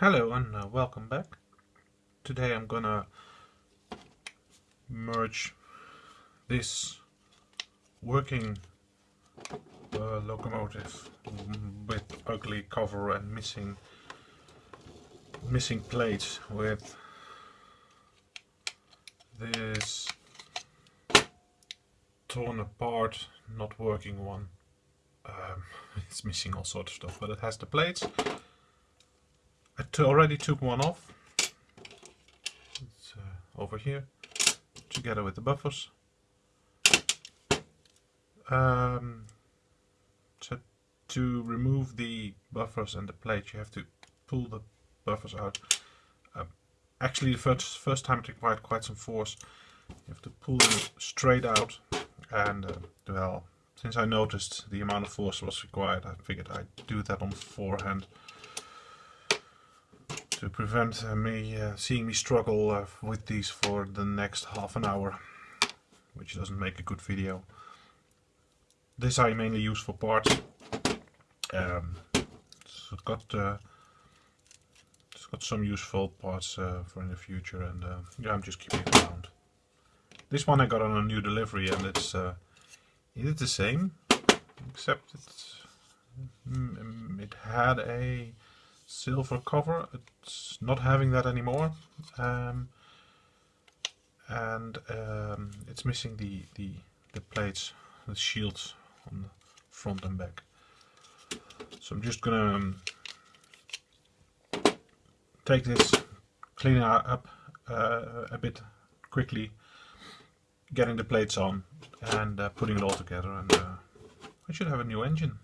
Hello and uh, welcome back. Today I'm gonna merge this working uh, locomotive with ugly cover and missing missing plates with this torn apart not working one. Um, it's missing all sorts of stuff but it has the plates I already took one off. It's uh, over here, together with the buffers. Um, so to remove the buffers and the plate, you have to pull the buffers out. Uh, actually, the first first time it required quite some force. You have to pull them straight out, and uh, well, since I noticed the amount of force was required, I figured I'd do that on forehand to prevent uh, me uh, seeing me struggle uh, with these for the next half an hour which doesn't make a good video. This I mainly use for parts. Um, it's got it's got some useful parts for in the future and yeah, I'm just keeping it around. This one I got on a new delivery and it's uh, it the same except it's mm, it had a silver cover. It's not having that anymore. Um, and um, it's missing the, the, the plates, the shields on the front and back. So I'm just gonna um, take this, clean it up uh, a bit quickly, getting the plates on and uh, putting it all together and uh, I should have a new engine.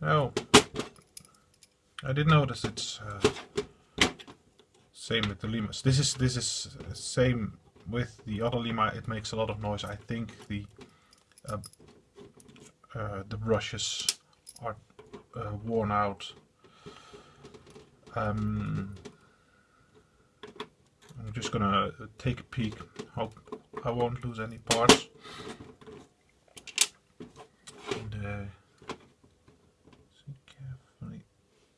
So I did notice it's uh, same with the Limas. This is this is same with the other Lima. It makes a lot of noise. I think the uh, uh, the brushes are uh, worn out. Um, I'm just gonna take a peek. Hope I won't lose any parts. And, uh,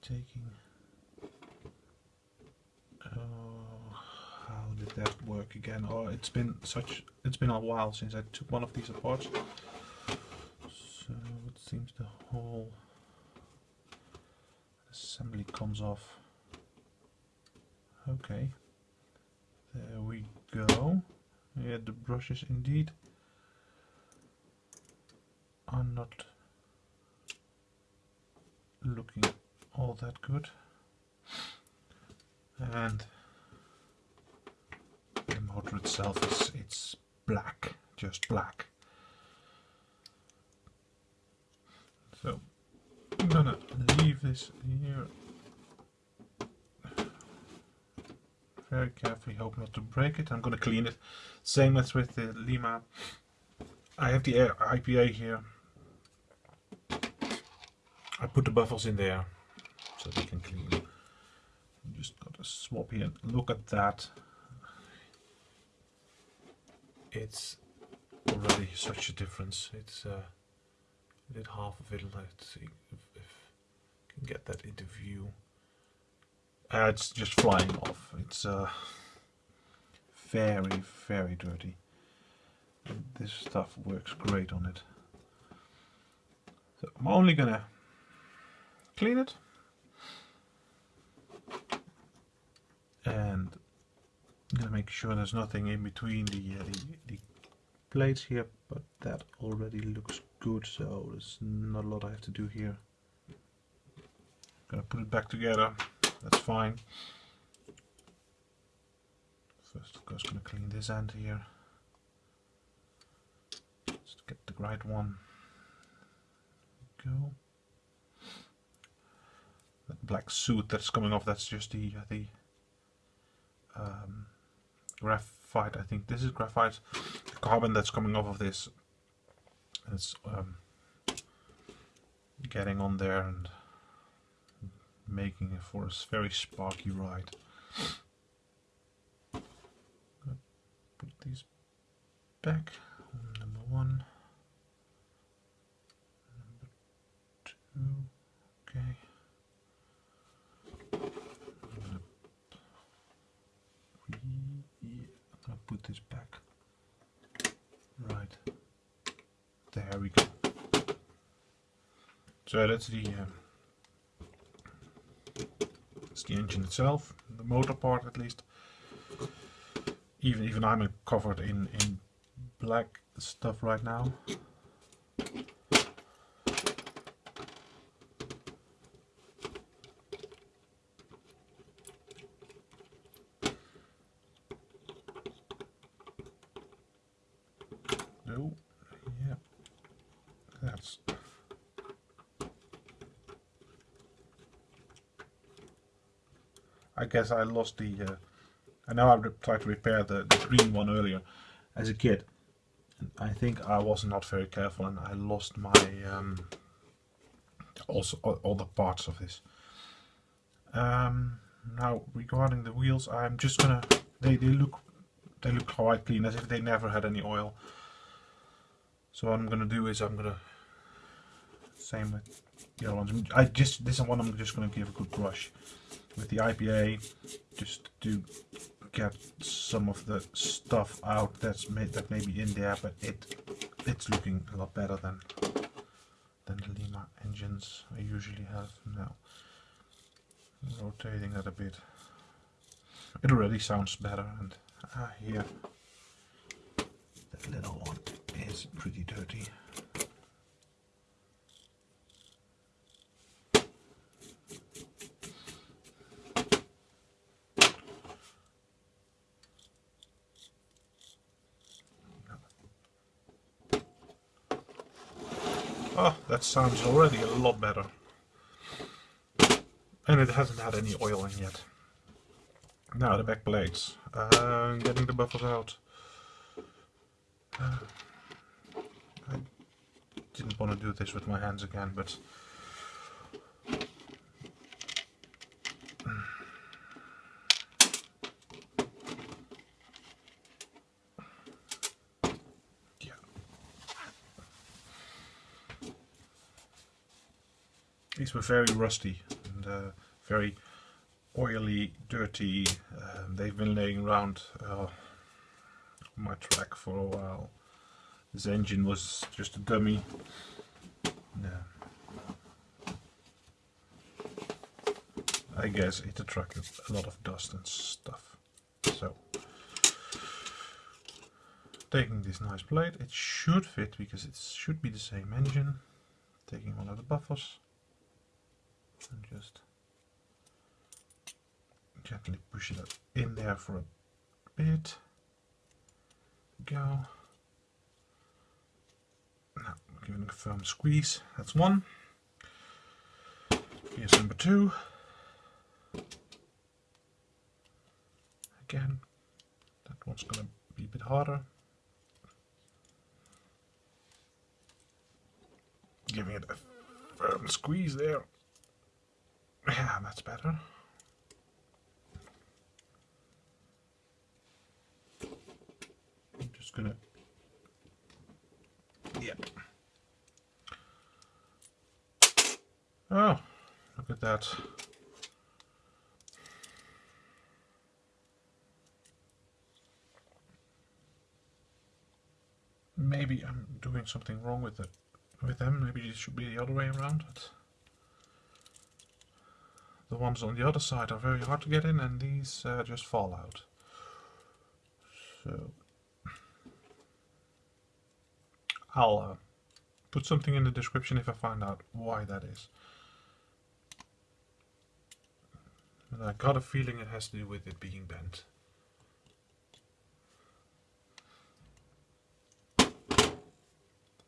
taking oh how did that work again oh it's been such it's been a while since I took one of these apart. So it seems the whole assembly comes off. Okay. There we go. Yeah the brushes indeed are not looking all that good. And itself is it's black just black so I'm gonna leave this here very carefully hope not to break it I'm gonna clean it same as with the Lima I have the IPA here I put the buffers in there so they can clean. Just got to swap here. Look at that. It's already such a difference. It's uh, did half of it. Let's see if, if I can get that into view. Uh, it's just flying off. It's uh, very, very dirty. This stuff works great on it. So I'm only gonna clean it and Gonna make sure there's nothing in between the, uh, the, the plates here but that already looks good so there's not a lot I have to do here. Gonna put it back together that's fine. First of course gonna clean this end here. Just get the right one. Go. That black suit that's coming off that's just the uh, the um, graphite I think. This is graphite the carbon that's coming off of this. It's um, getting on there and making it for a very sparky ride. Put these back. Number one. Number two. Okay put this back. Right. There we go. So that's the um, that's the engine itself, the motor part at least. Even even I'm covered in in black stuff right now. No, yeah, that's I guess I lost the. Uh, I know I tried to repair the, the green one earlier as a kid. I think I was not very careful and I lost my um, also all, the parts of this. Um, now regarding the wheels, I'm just gonna. They they look they look quite clean as if they never had any oil. So what I'm gonna do is I'm gonna same with the other ones. I just this one I'm just gonna give a good brush. With the IPA just to get some of the stuff out that's made that may be in there but it it's looking a lot better than than the Lima engines I usually have now. Rotating that a bit. It already sounds better and ah, here. That little one is pretty dirty Oh, that sounds already a lot better. And it hasn't had any oiling yet. Now the back plates. Uh, getting the buffers out. Uh, I didn't want to do this with my hands again, but These were very rusty and uh, very oily, dirty. Uh, they've been laying around uh, my track for a while. This engine was just a dummy. Yeah. I guess it attracted a lot of dust and stuff. So, taking this nice plate, it should fit because it should be the same engine. Taking one of the buffers and just gently push it in there for a bit. Go. Now giving it a firm squeeze. That's one. Here's number two. Again, that one's going to be a bit harder. Giving it a firm squeeze there. Yeah, that's better. I'm just gonna, yeah. Oh, look at that. Maybe I'm doing something wrong with it, with them. Maybe it should be the other way around. But the ones on the other side are very hard to get in and these uh, just fall out. So I'll uh, put something in the description if I find out why that is. And I got a feeling it has to do with it being bent.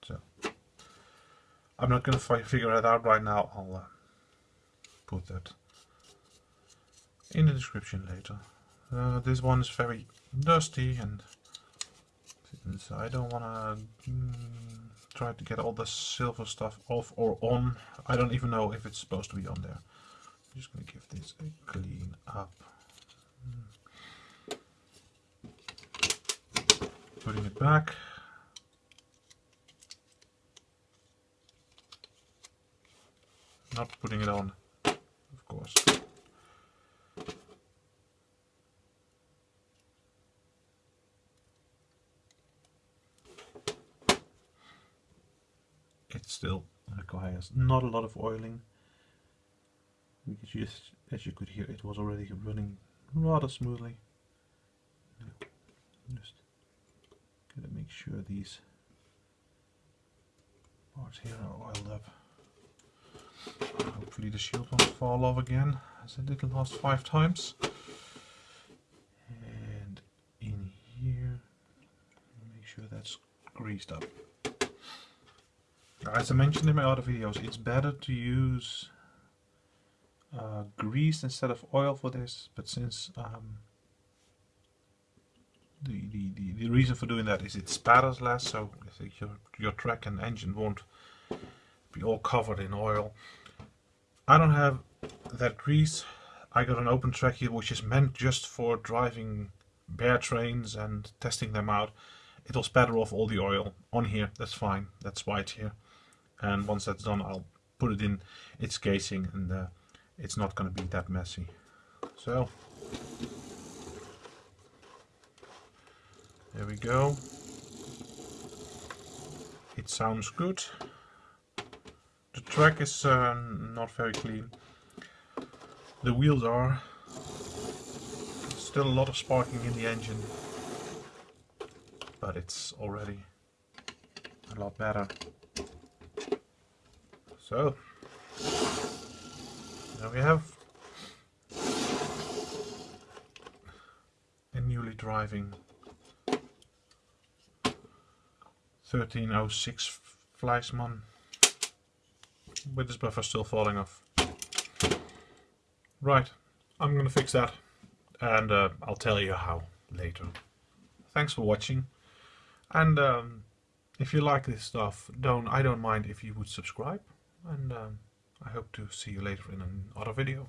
So I'm not going to figure it out right now. I'll uh, put that in the description later. Uh, this one is very dusty and I don't want to mm, try to get all the silver stuff off or on. I don't even know if it's supposed to be on there. I'm just going to give this a clean up. Putting it back. Not putting it on, of course. Still uh, requires not a lot of oiling because just, as you could hear it was already running rather smoothly. Just gotta make sure these parts here are oiled up. Hopefully the shield won't fall off again as it did last five times. And in here, make sure that's greased up. As I mentioned in my other videos, it's better to use uh, grease instead of oil for this, but since um, the, the, the, the, reason for doing that is it spatters less, so your, your track and engine won't be all covered in oil. I don't have that grease. I got an open track here which is meant just for driving bare trains and testing them out. It'll spatter off all the oil on here, that's fine, that's why it's here. And once that's done I'll put it in its casing and uh, it's not going to be that messy. So, there we go. It sounds good. The track is uh, not very clean. The wheels are. Still a lot of sparking in the engine. But it's already a lot better. So, now we have a newly driving 1306 Fleischmann with this buffer still falling off. Right, I'm gonna fix that and uh, I'll tell you how later. Thanks for watching and um, if you like this stuff, don't I don't mind if you would subscribe and um, I hope to see you later in another video.